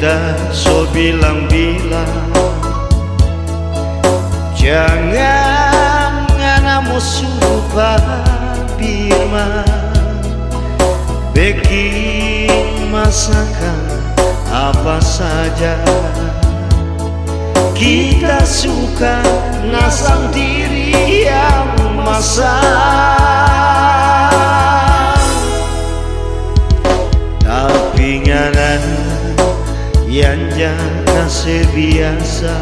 kita so bilang-bilang Jangan ngana musuh Birma Bikin masakan apa saja Kita suka nasang diri yang masak yang jangan sebiasa.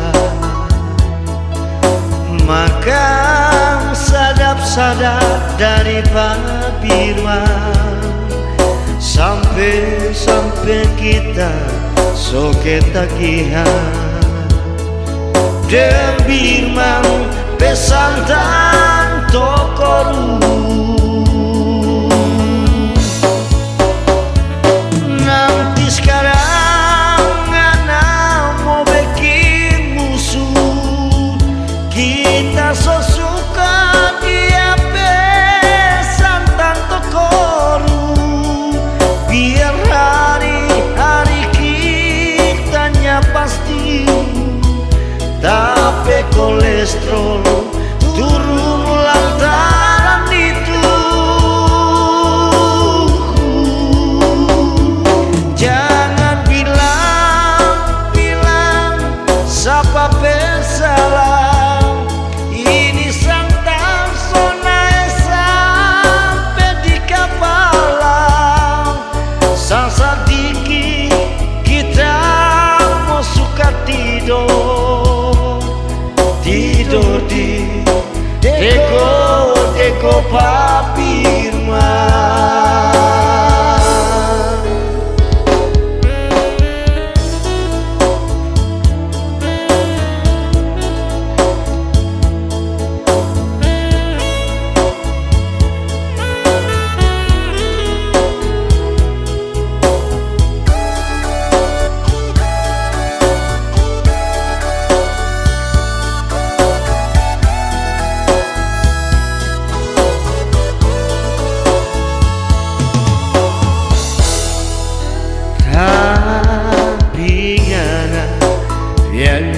Makan sadap-sadap dari Pak Birman Sampai-sampai kita soke tagihan Birman pesantan tokoru siapa bersalah? Ini santan sonai sampai di kepala. Sasa dikit kita mau suka tidur. Tidur di Deko, Deko Papirman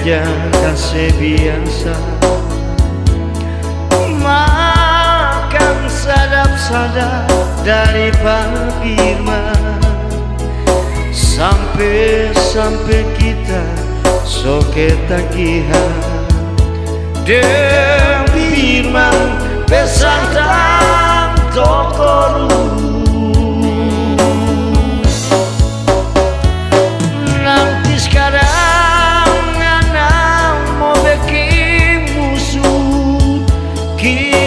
jangan sebiasa. Makan sadap-sadap dari Firman Sampai-sampai kita soke tagihan. Dan Firman pesan toko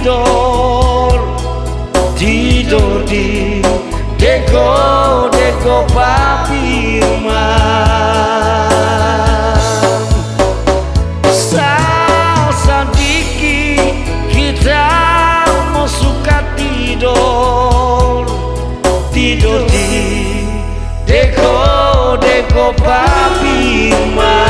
tidur Tidur di deko deko papi Tidur di deko deko papi rumah